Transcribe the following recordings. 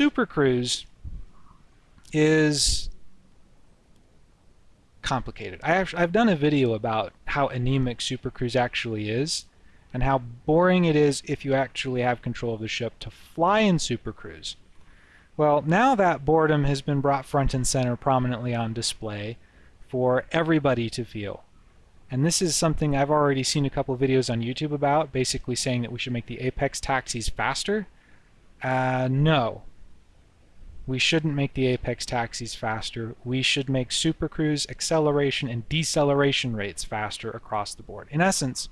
Super Cruise is complicated. I actually, I've done a video about how anemic Super Cruise actually is and how boring it is if you actually have control of the ship to fly in Super Cruise. Well, now that boredom has been brought front and center prominently on display for everybody to feel. And this is something I've already seen a couple videos on YouTube about, basically saying that we should make the Apex taxis faster. Uh, no. We shouldn't make the Apex taxis faster. We should make Super Cruise acceleration and deceleration rates faster across the board. In essence,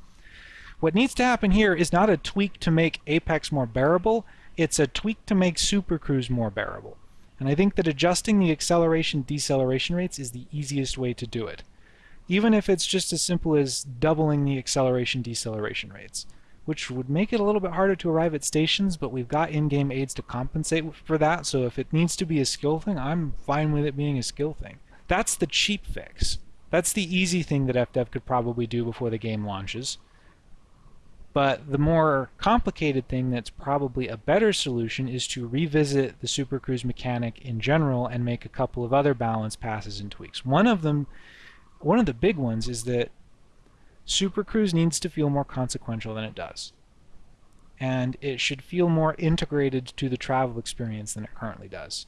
what needs to happen here is not a tweak to make Apex more bearable, it's a tweak to make Super Cruise more bearable. And I think that adjusting the acceleration deceleration rates is the easiest way to do it even if it's just as simple as doubling the acceleration deceleration rates, which would make it a little bit harder to arrive at stations, but we've got in-game aids to compensate for that, so if it needs to be a skill thing, I'm fine with it being a skill thing. That's the cheap fix. That's the easy thing that FDev could probably do before the game launches. But the more complicated thing that's probably a better solution is to revisit the Super Cruise mechanic in general and make a couple of other balance passes and tweaks. One of them one of the big ones is that Super Cruise needs to feel more consequential than it does. And it should feel more integrated to the travel experience than it currently does.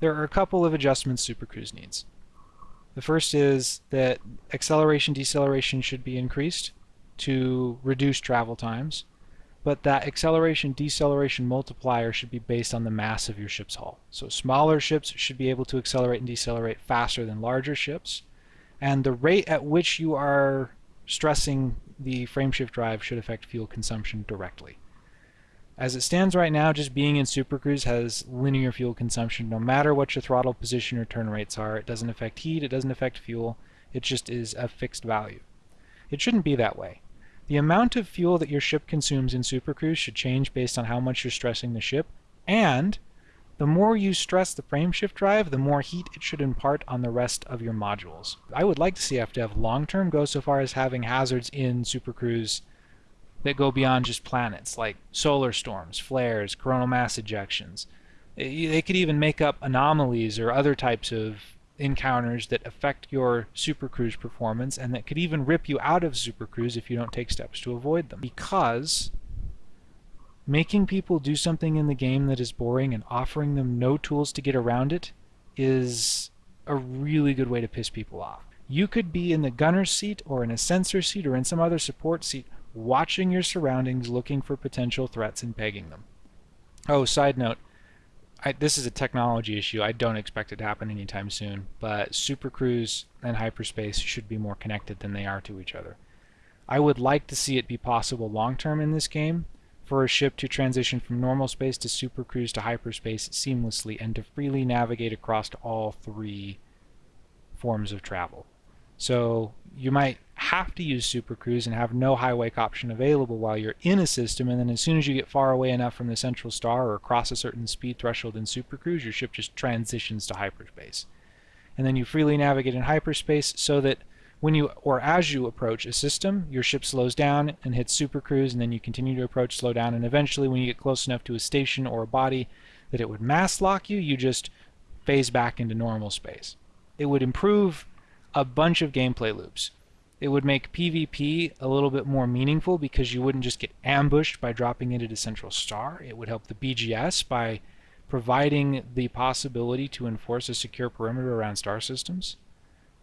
There are a couple of adjustments Super Cruise needs. The first is that acceleration deceleration should be increased to reduce travel times, but that acceleration deceleration multiplier should be based on the mass of your ship's hull. So smaller ships should be able to accelerate and decelerate faster than larger ships, and the rate at which you are stressing the frameshift drive should affect fuel consumption directly. As it stands right now, just being in Super Cruise has linear fuel consumption no matter what your throttle position or turn rates are. It doesn't affect heat, it doesn't affect fuel, it just is a fixed value. It shouldn't be that way. The amount of fuel that your ship consumes in Super Cruise should change based on how much you're stressing the ship, and the more you stress the frameshift drive, the more heat it should impart on the rest of your modules. I would like to see FDev long-term go so far as having hazards in Super Cruise that go beyond just planets, like solar storms, flares, coronal mass ejections. Eh, they could even make up anomalies or other types of encounters that affect your Super Cruise performance and that could even rip you out of Super Cruise if you don't take steps to avoid them. Because making people do something in the game that is boring and offering them no tools to get around it is a really good way to piss people off. You could be in the gunner's seat or in a sensor seat or in some other support seat watching your surroundings looking for potential threats and pegging them. Oh, side note, I, this is a technology issue. I don't expect it to happen anytime soon, but Super Cruise and hyperspace should be more connected than they are to each other. I would like to see it be possible long term in this game, for a ship to transition from normal space to supercruise to hyperspace seamlessly and to freely navigate across all three forms of travel. So you might have to use supercruise and have no high wake option available while you're in a system and then as soon as you get far away enough from the central star or across a certain speed threshold in supercruise your ship just transitions to hyperspace. And then you freely navigate in hyperspace so that when you or as you approach a system, your ship slows down and hits super cruise, and then you continue to approach, slow down, and eventually, when you get close enough to a station or a body that it would mass lock you, you just phase back into normal space. It would improve a bunch of gameplay loops. It would make PvP a little bit more meaningful because you wouldn't just get ambushed by dropping into the central star. It would help the BGS by providing the possibility to enforce a secure perimeter around star systems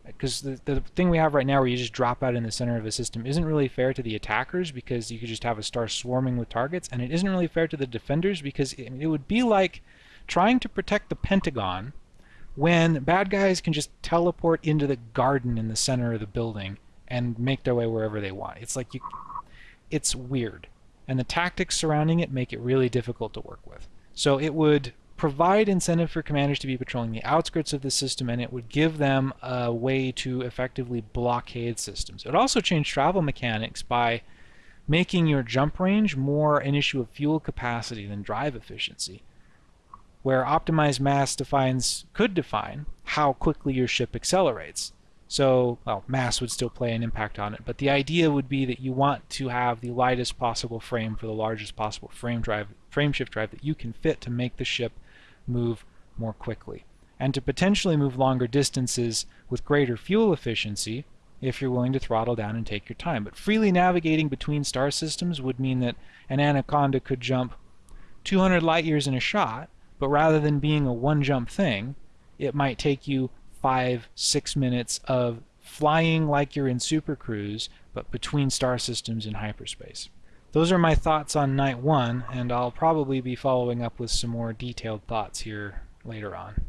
because the, the thing we have right now where you just drop out in the center of a system isn't really fair to the attackers because you could just have a star swarming with targets and it isn't really fair to the defenders because it, it would be like trying to protect the Pentagon when bad guys can just teleport into the garden in the center of the building and make their way wherever they want. It's like you it's weird and the tactics surrounding it make it really difficult to work with. So it would provide incentive for commanders to be patrolling the outskirts of the system and it would give them a way to effectively blockade systems. It would also change travel mechanics by making your jump range more an issue of fuel capacity than drive efficiency where optimized mass defines could define how quickly your ship accelerates. So, well, mass would still play an impact on it, but the idea would be that you want to have the lightest possible frame for the largest possible frame drive, frame shift drive that you can fit to make the ship move more quickly and to potentially move longer distances with greater fuel efficiency if you're willing to throttle down and take your time. But freely navigating between star systems would mean that an Anaconda could jump 200 light years in a shot, but rather than being a one jump thing, it might take you five, six minutes of flying like you're in Super Cruise, but between star systems in hyperspace. Those are my thoughts on Night 1, and I'll probably be following up with some more detailed thoughts here later on.